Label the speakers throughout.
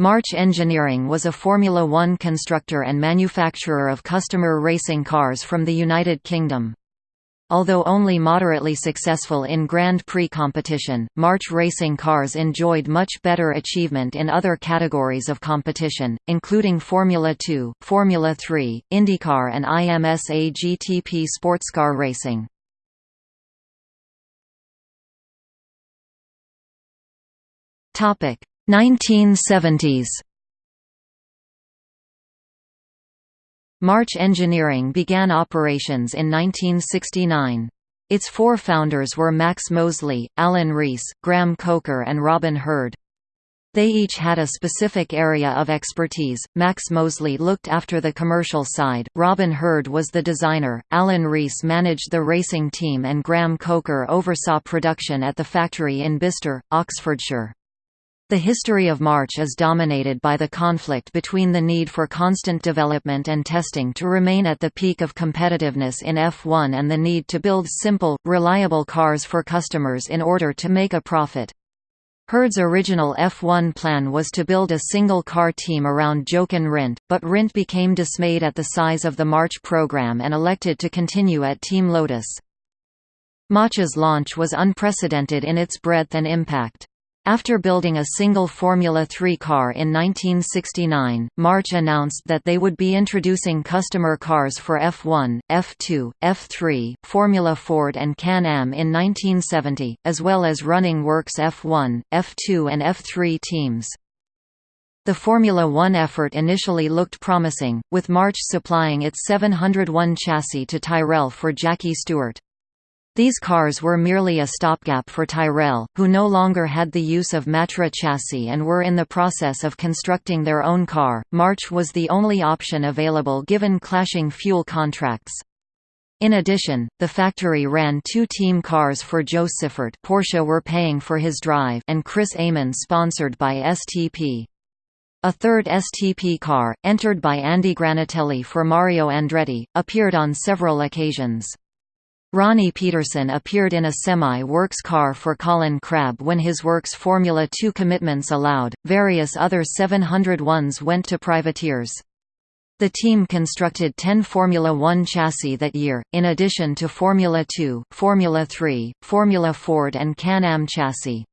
Speaker 1: March Engineering was a Formula One constructor and manufacturer of customer racing cars from the United Kingdom. Although only moderately successful in Grand Prix competition, March racing cars enjoyed much better achievement in other categories of competition, including Formula 2, Formula 3, IndyCar and IMSA GTP sportscar racing. Topic: 1970s March Engineering began operations in 1969. Its four founders were Max Mosley, Alan Rees, Graham Coker and Robin Herd. They each had a specific area of expertise. Max Mosley looked after the commercial side, Robin Herd was the designer, Alan Rees managed the racing team and Graham Coker oversaw production at the factory in Bicester, Oxfordshire. The history of March is dominated by the conflict between the need for constant development and testing to remain at the peak of competitiveness in F1 and the need to build simple, reliable cars for customers in order to make a profit. Herd's original F1 plan was to build a single-car team around Jochen Rindt, but Rindt became dismayed at the size of the March program and elected to continue at Team Lotus. March's launch was unprecedented in its breadth and impact. After building a single Formula 3 car in 1969, March announced that they would be introducing customer cars for F1, F2, F3, Formula Ford and Can-Am in 1970, as well as running Works F1, F2 and F3 teams. The Formula One effort initially looked promising, with March supplying its 701 chassis to Tyrrell for Jackie Stewart. These cars were merely a stopgap for Tyrrell, who no longer had the use of Matra chassis and were in the process of constructing their own car. March was the only option available given clashing fuel contracts. In addition, the factory ran two team cars for Jo Siffert Porsche were paying for his drive and Chris Amon sponsored by STP. A third STP car, entered by Andy Granatelli for Mario Andretti, appeared on several occasions. Ronnie Peterson appeared in a semi-works car for Colin Crabbe when his works Formula 2 commitments allowed. Various other 701s went to privateers. The team constructed 10 Formula 1 chassis that year, in addition to Formula 2, Formula 3, Formula Ford and Can-Am chassis.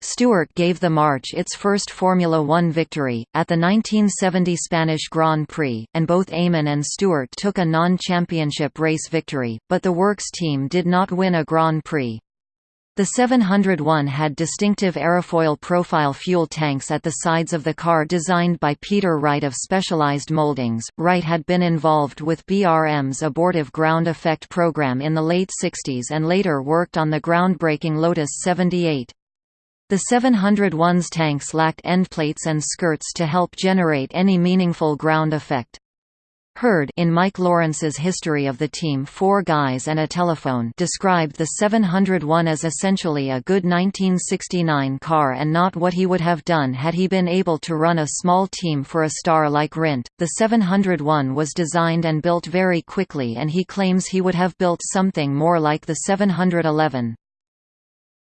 Speaker 1: Stewart gave the March its first Formula One victory, at the 1970 Spanish Grand Prix, and both Amon and Stewart took a non-championship race victory, but the Works team did not win a Grand Prix. The 701 had distinctive aerofoil profile fuel tanks at the sides of the car designed by Peter Wright of Specialized Moldings. Wright had been involved with BRM's abortive ground effect program in the late 60s and later worked on the groundbreaking Lotus 78. The 701's tanks lacked endplates and skirts to help generate any meaningful ground effect. Herd in Mike Lawrence's History of the Team Four Guys and a Telephone described the 701 as essentially a good 1969 car and not what he would have done had he been able to run a small team for a star like Rindt. The 701 was designed and built very quickly and he claims he would have built something more like the 711.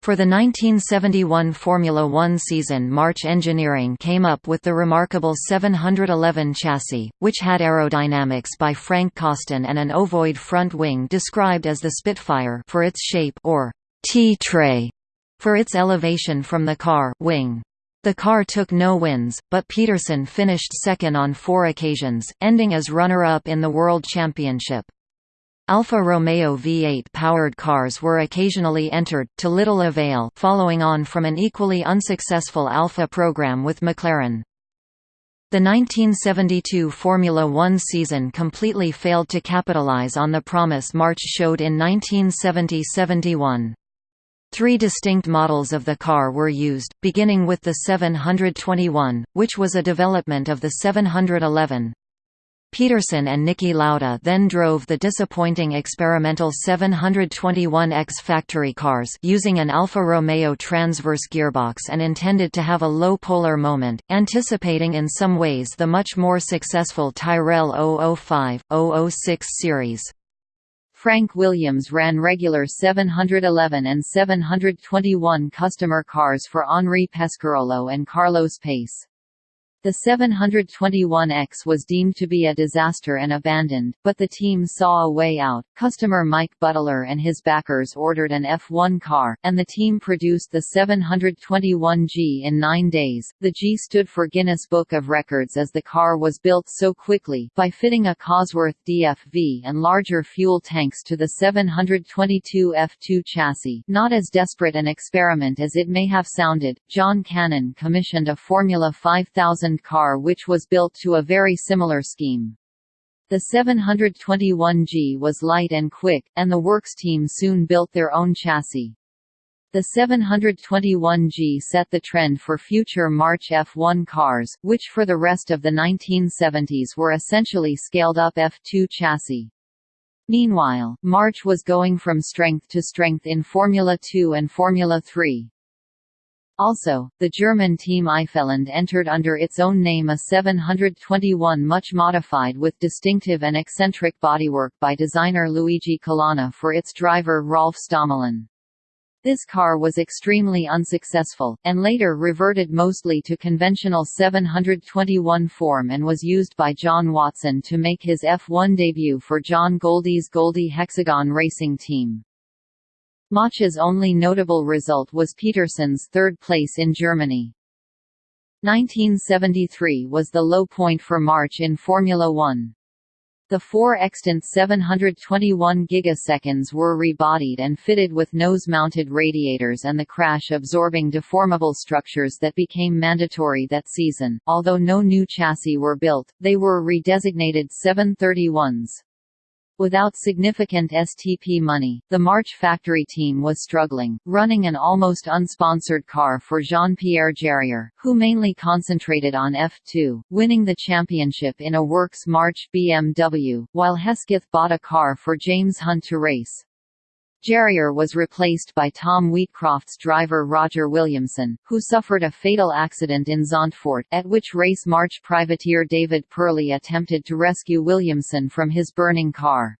Speaker 1: For the 1971 Formula One season March Engineering came up with the remarkable 711 chassis, which had aerodynamics by Frank Costin and an ovoid front wing described as the Spitfire for its shape or tea-tray for its elevation from the car wing. The car took no wins, but Peterson finished second on four occasions, ending as runner-up in the World Championship. Alfa Romeo V8-powered cars were occasionally entered, to little avail following on from an equally unsuccessful Alfa program with McLaren. The 1972 Formula One season completely failed to capitalize on the promise March showed in 1970–71. Three distinct models of the car were used, beginning with the 721, which was a development of the 711. Peterson and Niki Lauda then drove the disappointing experimental 721X factory cars using an Alfa Romeo transverse gearbox and intended to have a low polar moment, anticipating in some ways the much more successful Tyrrell 005-006 series. Frank Williams ran regular 711 and 721 customer cars for Henri Pescarolo and Carlos Pace.
Speaker 2: The 721X was deemed to be a disaster and abandoned, but the team saw a way out. Customer Mike Beuttler and his backers ordered an F1 car, and the team produced the 721G in nine days. The G stood for Guinness Book of Records as the car was built so quickly, by fitting a Cosworth DFV and larger fuel tanks to the 722 F2 chassis. Not as desperate an experiment as it may have sounded, John Cannon commissioned a Formula 5000 car which was built to a very similar scheme. The 721G was light and quick, and the works team soon built their own chassis. The 721G set the trend for future March F1 cars, which for the rest of the 1970s were essentially scaled-up F2 chassis. Meanwhile, March was going from strength to strength in Formula 2 and Formula 3. Also, the German team Eifelland entered under its own name a 721 much modified with distinctive and eccentric bodywork by designer Luigi Colani for its driver Rolf Stommelen. This car was extremely unsuccessful, and later reverted mostly to conventional 721 form and was used by John Watson to make his F1 debut for John Goldie's Goldie Hexagon Racing Team. March's only notable result was Peterson's third place in Germany. 1973 was the low point for March in Formula One. The four extant 721Gs were rebodied and fitted with nose-mounted radiators and the crash-absorbing deformable structures that became mandatory that season. Although no new chassis were built, they were redesignated 731s. Without significant STP money, the March factory team was struggling, running an almost unsponsored car for Jean-Pierre Jarier, who mainly concentrated on F2, winning the championship in a Works March BMW, while Hesketh bought a car for James Hunt to race. Jarier was replaced by Tom Wheatcroft's driver Roger Williamson, who suffered a fatal accident in Zandvoort, at which race March privateer David Purley attempted to rescue Williamson from his burning car.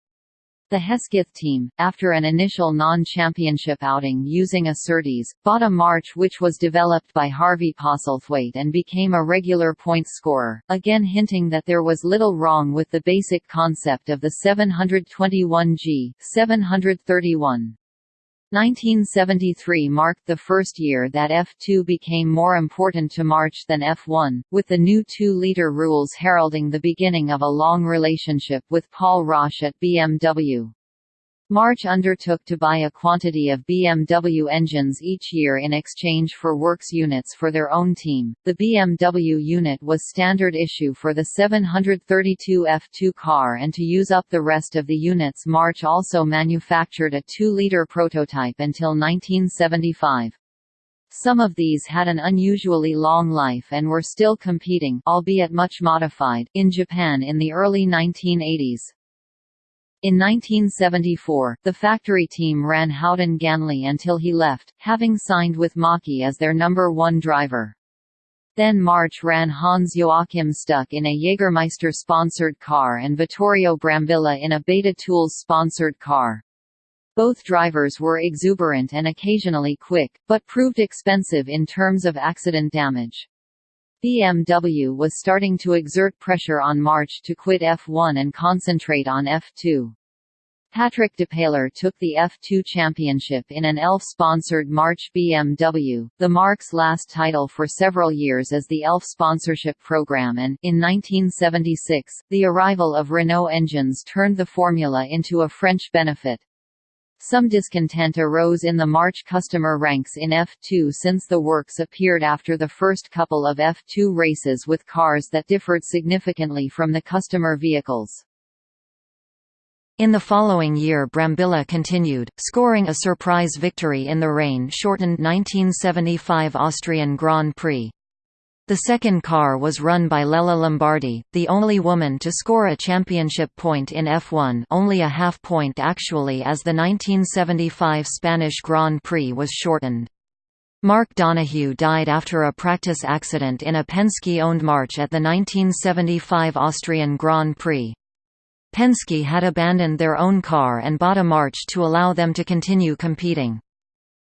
Speaker 2: The Hesketh team, after an initial non-championship outing using a Surtees, bought a March which was developed by Harvey Postlethwaite and became a regular point scorer, again hinting that there was little wrong with the basic concept of the 721G 731. 1973 marked the first year that F2 became more important to March than F1, with the new 2-liter rules heralding the beginning of a long relationship with Paul Rosche at BMW. March undertook to buy a quantity of BMW engines each year in exchange for works units for their own team. The BMW unit was standard issue for the 732 F2 car, and to use up the rest of the units, March also manufactured a 2 liter prototype until 1975. Some of these had an unusually long life and were still competing albeit much modified in Japan in the early 1980s. In 1974, the factory team ran Howden Ganley until he left, having signed with Maki as their number one driver. Then March ran Hans Joachim Stuck in a Jägermeister-sponsored car and Vittorio Brambilla in a Beta Tools-sponsored car. Both drivers were exuberant and occasionally quick, but proved expensive in terms of accident damage. BMW was starting to exert pressure on March to quit F1 and concentrate on F2. Patrick Depailler took the F2 championship in an ELF-sponsored March BMW, the Marque's last title for several years as the ELF sponsorship program and, in 1976, the arrival of Renault engines turned the formula into a French benefit. Some discontent arose in the March customer ranks in F2 since the works appeared after the first couple of F2 races with cars that differed significantly from the customer vehicles.
Speaker 1: In the following year Brambilla continued, scoring a surprise victory in the rain-shortened 1975 Austrian Grand Prix. The second car was run by Lella Lombardi, the only woman to score a championship point in F1 only a half point actually as the 1975 Spanish Grand Prix was shortened. Mark Donohue died after a practice accident in a Penske-owned March at the 1975 Austrian Grand Prix. Penske had abandoned their own car and bought a March to allow them to continue competing.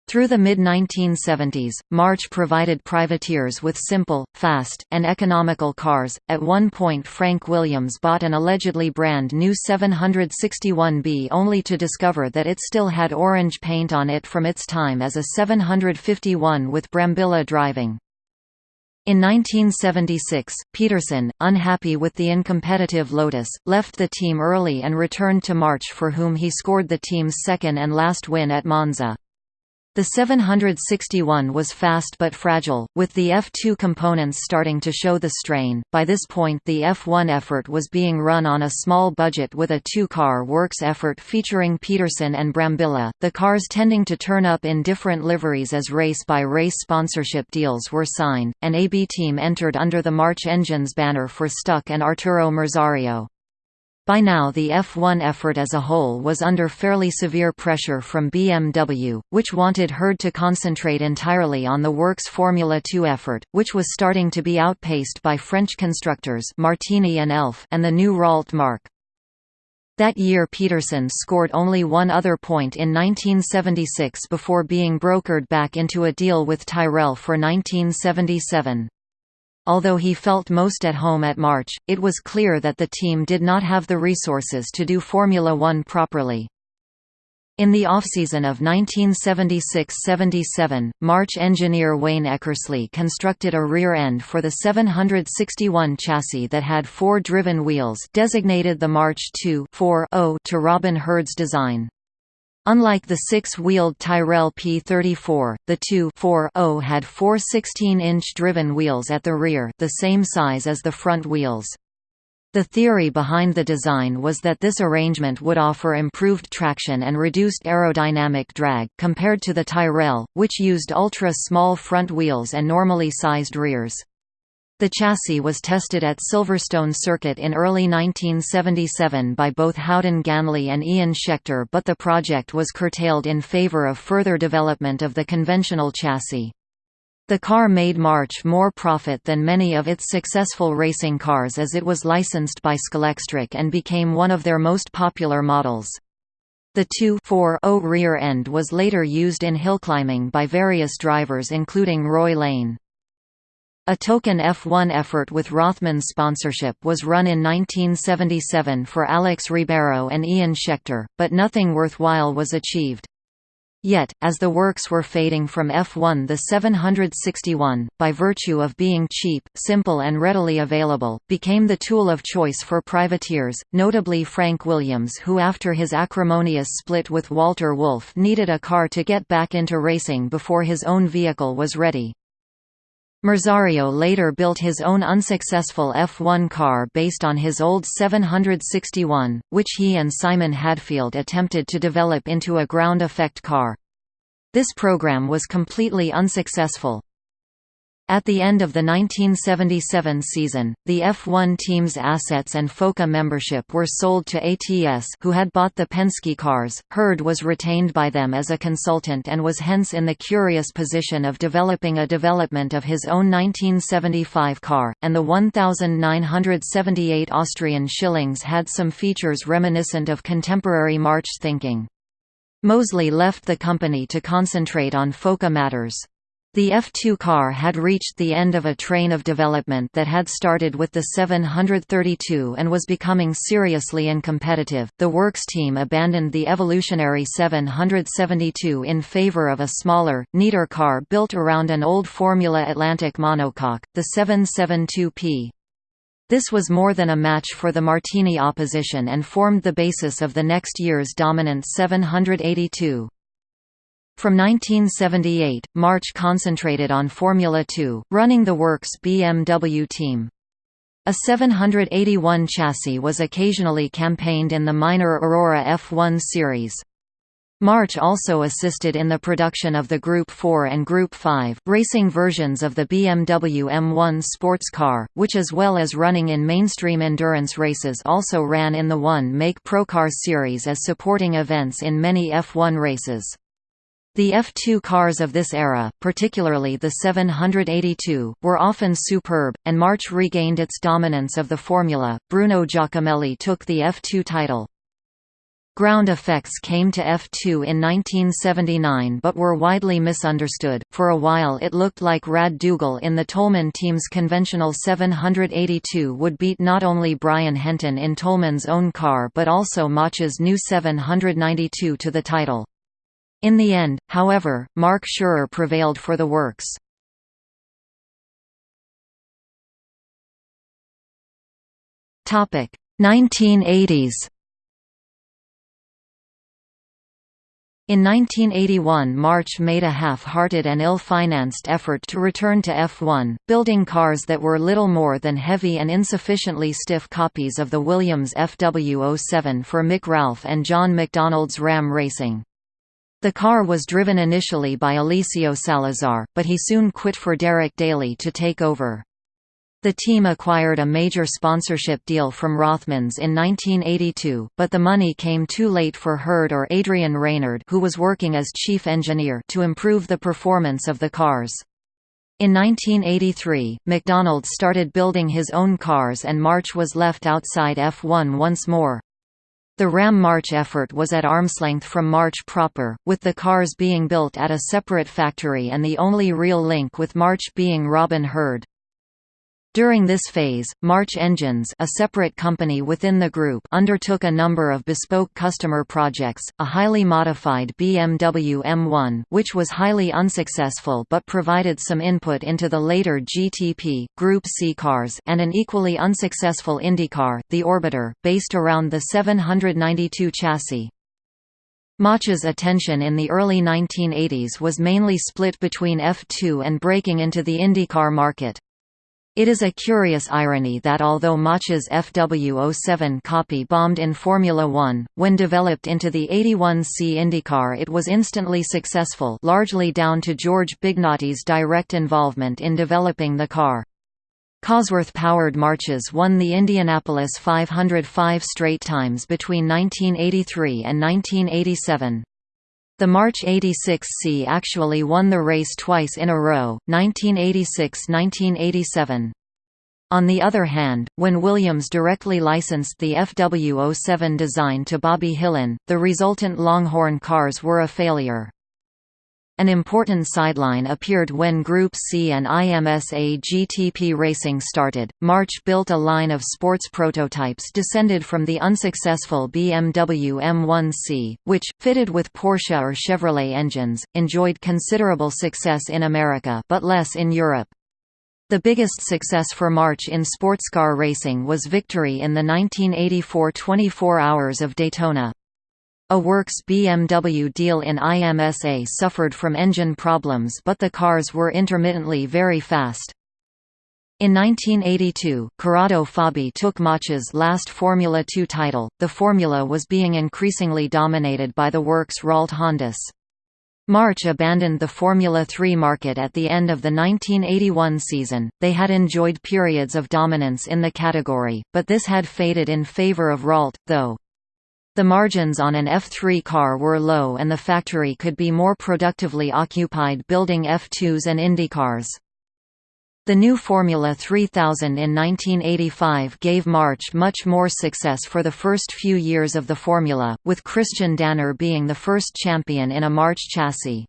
Speaker 1: Through the mid-1970s, March provided privateers with simple, fast, and economical cars. At one point Frank Williams bought an allegedly brand new 761B only to discover that it still had orange paint on it from its time as a 751 with Brambilla driving. In 1976, Peterson, unhappy with the incompetitive Lotus, left the team early and returned to March for whom he scored the team's second and last win at Monza. The 761 was fast but fragile, with the F2 components starting to show the strain. By this point, the F1 effort was being run on a small budget with a two car works effort featuring Peterson and Brambilla, the cars tending to turn up in different liveries as race by race sponsorship deals were signed. An AB team entered under the March Engines banner for Stuck and Arturo Merzario. By now the F1 effort as a whole was under fairly severe pressure from BMW, which wanted Herd to concentrate entirely on the works Formula 2 effort, which was starting to be outpaced by French constructors Martini and Elf and the new Ralt Mark. That year Peterson scored only one other point in 1976 before being brokered back into a deal with Tyrrell for 1977. Although he felt most at home at March, it was clear that the team did not have the resources to do Formula One properly. In the offseason of 1976–77, March engineer Wayne Eckersley constructed a rear end for the 761 chassis that had four driven wheels designated the March 2 to Robin Herd's design. Unlike the six-wheeled Tyrrell P34, the 2 had four 16-inch driven wheels at the rear the same size as the front wheels. The theory behind the design was that this arrangement would offer improved traction and reduced aerodynamic drag, compared to the Tyrrell, which used ultra-small front wheels and normally sized rears. The chassis was tested at Silverstone Circuit in early 1977 by both Howden Ganley and Ian Scheckter but the project was curtailed in favour of further development of the conventional chassis. The car made March more profit than many of its successful racing cars as it was licensed by Scalextric and became one of their most popular models. The 2-4-0 rear end was later used in hillclimbing by various drivers including Roy Lane. A token F1 effort with Rothmans sponsorship was run in 1977 for Alex Ribeiro and Ian Scheckter, but nothing worthwhile was achieved. Yet, as the works were fading from F1 the 761, by virtue of being cheap, simple and readily available, became the tool of choice for privateers, notably Frank Williams who after his acrimonious split with Walter Wolf needed a car to get back into racing before his own vehicle was ready. Merzario later built his own unsuccessful F1 car based on his old 761, which he and Simon Hadfield attempted to develop into a ground effect car. This program was completely unsuccessful, at the end of the 1977 season, the F1 team's assets and FOCA membership were sold to ATS who had bought the Penske cars. Herd was retained by them as a consultant and was hence in the curious position of developing a development of his own 1975 car, and the 1978 Austrian shillings had some features reminiscent of contemporary March thinking. Mosley left the company to concentrate on FOCA matters. The F2 car had reached the end of a train of development that had started with the 732 and was becoming seriously uncompetitive. The works team abandoned the evolutionary 772 in favor of a smaller, neater car built around an old Formula Atlantic monocoque, the 772P. This was more than a match for the Martini opposition and formed the basis of the next year's dominant 782. From 1978, March concentrated on Formula 2, running the works BMW team. A 781 chassis was occasionally campaigned in the minor Aurora F1 series. March also assisted in the production of the Group 4 and Group 5 racing versions of the BMW M1 sports car, which as well as running in mainstream endurance races also ran in the one-make Procar series as supporting events in many F1 races. The F2 cars of this era, particularly the 782, were often superb, and March regained its dominance of the formula. Bruno Giacomelli took the F2 title. Ground effects came to F2 in 1979 but were widely misunderstood. For a while it looked like Rad Dougall in the Toleman team's conventional 782 would beat not only Brian Henton in Toleman's own car but also March's new 792 to the title. In the end, however, Marc Surer prevailed for the works. Topic 1980s In 1981 March made a half-hearted and ill-financed effort to return to F1, building cars that were little more than heavy and insufficiently stiff copies of the Williams FW07 for Mick Ralph and John McDonald's Ram Racing. The car was driven initially by Eliseo Salazar, but he soon quit for Derek Daly to take over. The team acquired a major sponsorship deal from Rothmans in 1982, but the money came too late for Herd or Adrian Reynard who was working as chief engineer to improve the performance of the cars. In 1983, McDonald started building his own cars and March was left outside F1 once more. The Ram March effort was at arm's length from March proper, with the cars being built at a separate factory and the only real link with March being Robin Herd. During this phase, March Engines a separate company within the group undertook a number of bespoke customer projects, a highly modified BMW M1 which was highly unsuccessful but provided some input into the later GTP, Group C cars and an equally unsuccessful IndyCar, the Orbiter, based around the 792 chassis. March's attention in the early 1980s was mainly split between F2 and breaking into the IndyCar market. It is a curious irony that although March's FW07 copy bombed in Formula One, when developed into the 81C IndyCar it was instantly successful largely down to George Bignotti's direct involvement in developing the car. Cosworth-powered Marches won the Indianapolis 500 five straight times between 1983 and 1987. The March 86C actually won the race twice in a row, 1986–1987. On the other hand, when Williams directly licensed the FW07 design to Bobby Hillin, the resultant Longhorn cars were a failure. An important sideline appeared when Group C and IMSA GTP racing started. March built a line of sports prototypes descended from the unsuccessful BMW M1C, which, fitted with Porsche or Chevrolet engines, enjoyed considerable success in America but less in Europe. The biggest success for March in sportscar racing was victory in the 1984 24 Hours of Daytona. A Works BMW deal in IMSA suffered from engine problems but the cars were intermittently very fast. In 1982, Corrado Fabi took March's last Formula 2 title. The formula was being increasingly dominated by the works Ralt Hondas. March abandoned the Formula 3 market at the end of the 1981 season. They had enjoyed periods of dominance in the category, but this had faded in favor of Ralt, though. The margins on an F3 car were low and the factory could be more productively occupied building F2s and IndyCars. The new Formula 3000 in 1985 gave March much more success for the first few years of the formula, with Christian Danner being the first champion in a March chassis.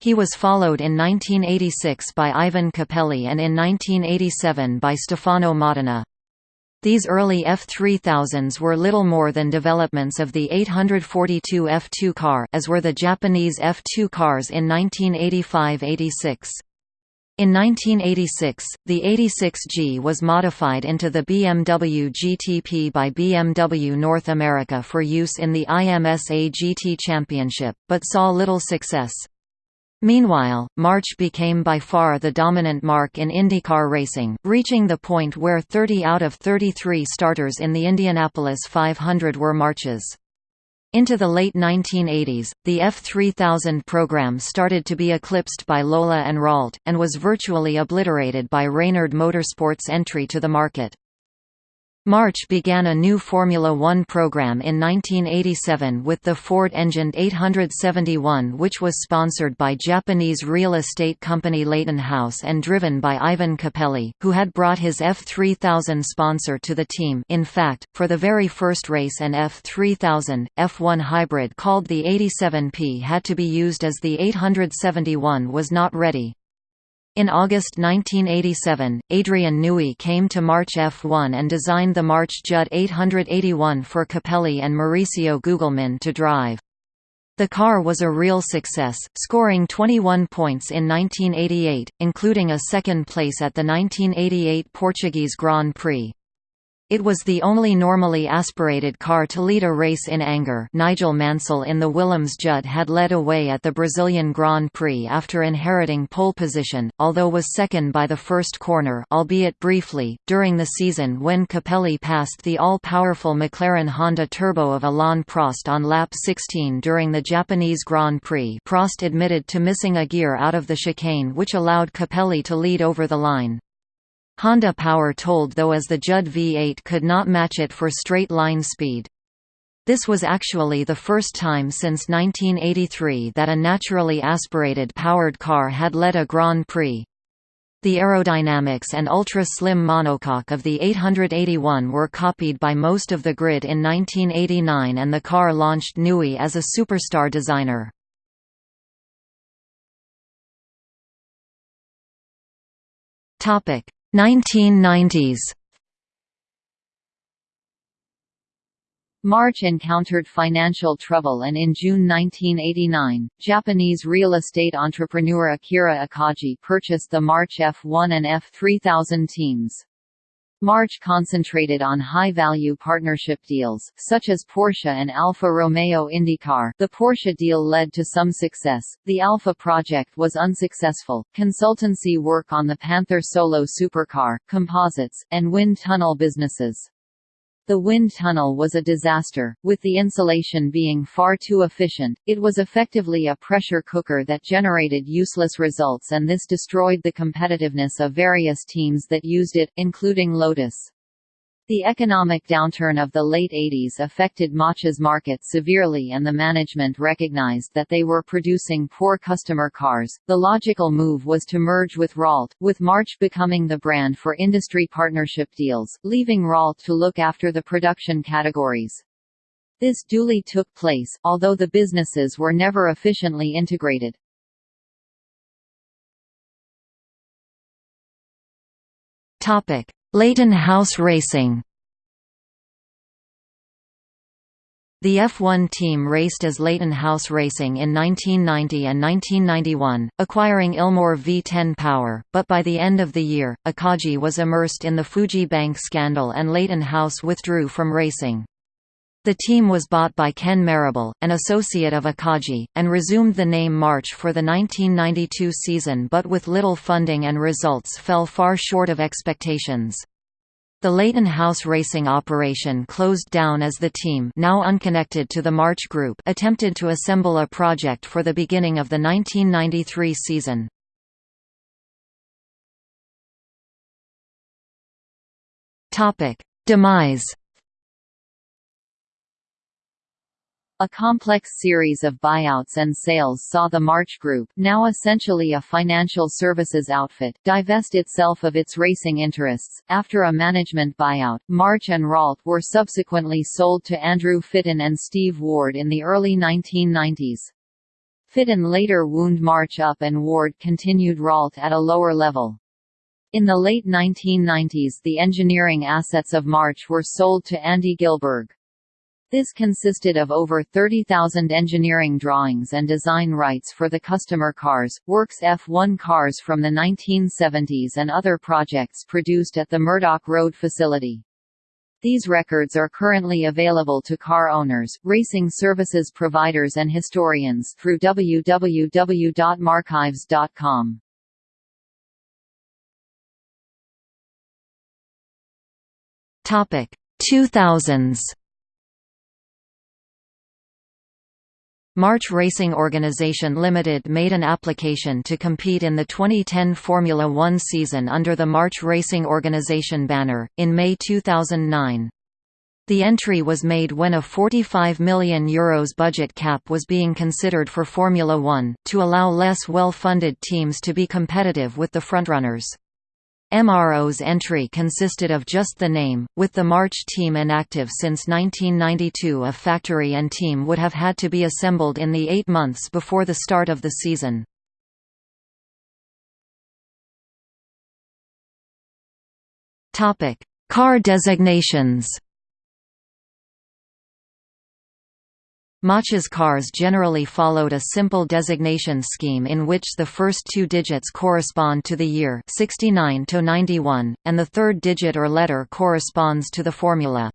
Speaker 1: He was followed in 1986 by Ivan Capelli and in 1987 by Stefano Modena. These early F3000s were little more than developments of the 842 F2 car as were the Japanese F2 cars in 1985–86. In 1986, the 86G was modified into the BMW GTP by BMW North America for use in the IMSA GT Championship, but saw little success. Meanwhile, March became by far the dominant marque in IndyCar racing, reaching the point where 30 out of 33 starters in the Indianapolis 500 were Marches. Into the late 1980s, the F3000 program started to be eclipsed by Lola and Ralt, and was virtually obliterated by Reynard Motorsports' entry to the market. March began a new Formula One program in 1987 with the Ford-engined 871 which was sponsored by Japanese real estate company Leyton House and driven by Ivan Capelli, who had brought his F3000 sponsor to the team in fact, for the very first race an F3000, F1 hybrid called the 87P had to be used as the 871 was not ready. In August 1987, Adrian Newey came to March F1 and designed the March Judd 881 for Capelli and Mauricio Gugelmin to drive. The car was a real success, scoring 21 points in 1988, including a second place at the 1988 Portuguese Grand Prix. It was the only normally aspirated car to lead a race in anger Nigel Mansell in the Williams Judd had led away at the Brazilian Grand Prix after inheriting pole position, although was second by the first corner albeit briefly, during the season when Capelli passed the all-powerful McLaren Honda Turbo of Alain Prost on lap 16 during the Japanese Grand Prix Prost admitted to missing a gear out of the chicane which allowed Capelli to lead over the line. Honda Power told though as the Judd V8 could not match it for straight-line speed. This was actually the first time since 1983 that a naturally aspirated powered car had led a Grand Prix. The aerodynamics and ultra-slim monocoque of the 881 were copied by most of the grid in 1989 and the car launched Newey as a superstar designer. Topic 1990s
Speaker 2: March encountered financial trouble and in June 1989, Japanese real estate entrepreneur Akira Akagi purchased the March F1 and F3000 teams. March concentrated on high-value partnership deals, such as Porsche and Alfa Romeo IndyCar. The Porsche deal led to some success. The Alfa project was unsuccessful. Consultancy work on the Panther Solo supercar, composites, and wind tunnel businesses. The wind tunnel was a disaster, with the insulation being far too efficient, it was effectively a pressure cooker that generated useless results and this destroyed the competitiveness of various teams that used it, including Lotus. The economic downturn of the late 80s affected March's market severely and the management recognized that they were producing poor customer cars. The logical move was to merge with Ralt, with March becoming the brand for industry partnership deals, leaving Ralt to look after the production categories. This duly took place, although the businesses were never efficiently integrated.
Speaker 1: Topic: Leyton House Racing The F1 team raced as Leyton House Racing in 1990 and 1991, acquiring Ilmor V10 power, but by the end of the year, Akagi was immersed in the Fuji Bank scandal and Leyton House withdrew from racing. The team was bought by Ken Marrable, an associate of Akagi, and resumed the name March for the 1992 season but with little funding and results fell far short of expectations. The Leyton House racing operation closed down as the team now unconnected to the March Group attempted to assemble a project for the beginning of the 1993 season. Demise
Speaker 2: A complex series of buyouts and sales saw the March Group, now essentially a financial services outfit, divest itself of its racing interests. After a management buyout, March and Ralt were subsequently sold to Andrew Fitton and Steve Ward in the early 1990s. Fitton later wound March up and Ward continued Ralt at a lower level. In the late 1990s the engineering assets of March were sold to Andy Gilberg. This consisted of over 30,000 engineering drawings and design rights for the customer cars, Works F1 cars from the 1970s and other projects produced at the Murdoch Road facility. These records are currently available to car owners, racing services providers and historians through www.marchives.com.
Speaker 1: Topic 2000s March Racing Organisation Limited made an application to compete in the 2010 Formula One season under the March Racing Organisation banner, in May 2009. The entry was made when a €45 million Euros budget cap was being considered for Formula One, to allow less well-funded teams to be competitive with the frontrunners. MRO's entry consisted of just the name, with the March team inactive since 1992 a factory and team would have had to be assembled in the eight months before the start of the season. Car designations March's cars generally followed a simple designation scheme in which the first two digits correspond to the year 69 to 91, and the third digit or letter corresponds to the formula.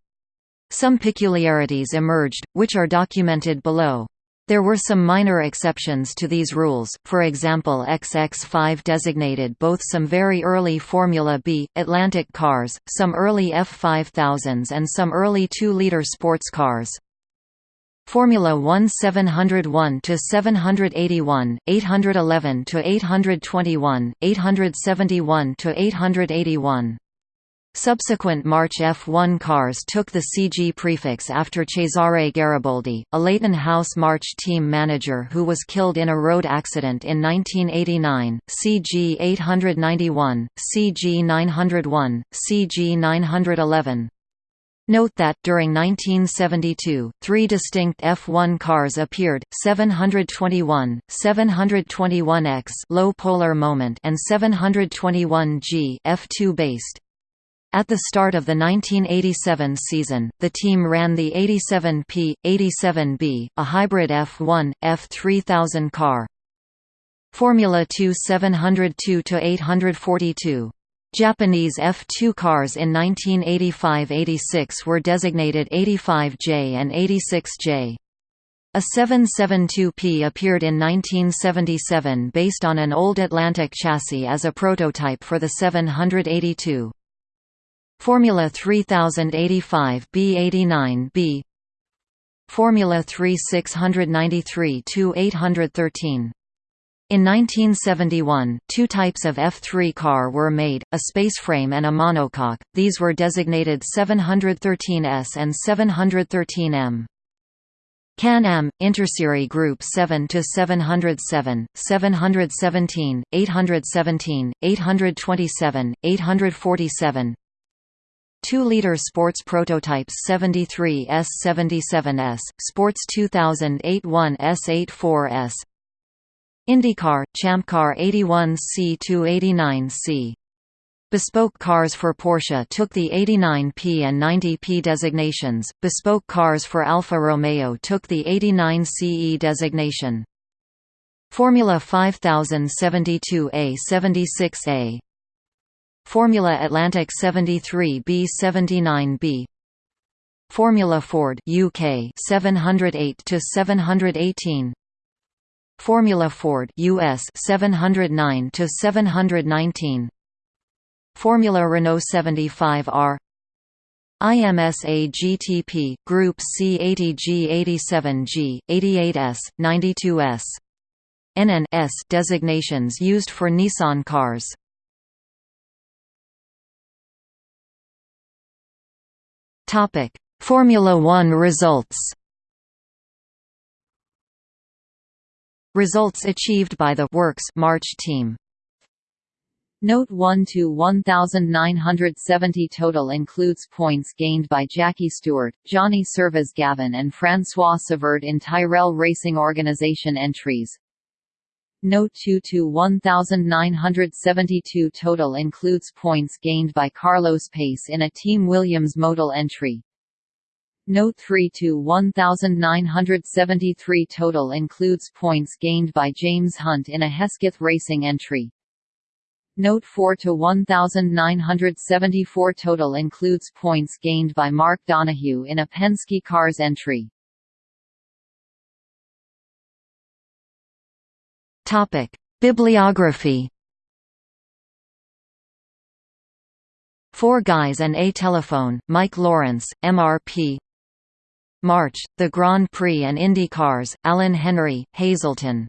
Speaker 1: Some peculiarities emerged, which are documented below. There were some minor exceptions to these rules, for example XX5 designated both some very early Formula B, Atlantic cars, some early F5000s and some early 2-liter sports cars. Formula 1 701 to 781, 811 to 821, 871 to 881. Subsequent March F1 cars took the CG prefix after Cesare Gariboldi, a Leyton House March team manager who was killed in a road accident in 1989, CG 891, CG 901, CG 911. Note that, during 1972, three distinct F1 cars appeared, 721, 721X low polar moment and 721G F2 based. At the start of the 1987 season, the team ran the 87P, 87B, a hybrid F1, F3000 car. Formula 2 702–842 Japanese F2 cars in 1985–86 were designated 85J and 86J. A 772P appeared in 1977 based on an old Atlantic chassis as a prototype for the 782. Formula 3085 B89B Formula 3 693-813 in 1971, two types of F3 car were made, a spaceframe and a monocoque, these were designated 713S and 713M. Can-Am, Interserie Group 7 to 707, 717, 817, 827, 847. 2-liter sports prototypes 73S 77S, Sports 2008 1S 84S, IndyCar, Champcar 81C to 89C. Bespoke cars for Porsche took the 89P and 90P designations, bespoke cars for Alfa Romeo took the 89CE designation. Formula 5072A 76A Formula Atlantic 73B 79B Formula Ford UK 708 to 718 Formula Ford US 709 to 719 Formula Renault 75R IMSA GTP Group C80G 87G 88S 92S NNS designations used for Nissan cars. Topic Formula 1 results Results achieved by the Works March team.
Speaker 2: Note 1 to 1970 total includes points gained by Jackie Stewart, Johnny Servoz-Gavin and François Cevert in Tyrrell Racing Organization entries. Note 2 to 1972 total includes points gained by Carlos Pace in a Team Williams Motul entry. Note 3 to 1973 total includes points gained by James Hunt in a Hesketh Racing entry. Note 4 to 1974 total includes points gained by Mark Donohue in a Penske Cars entry.
Speaker 1: Topic: Bibliography Four Guys and a Telephone, Mike Lawrence, MRP March, the Grand Prix and IndyCars, Alan Henry, Hazleton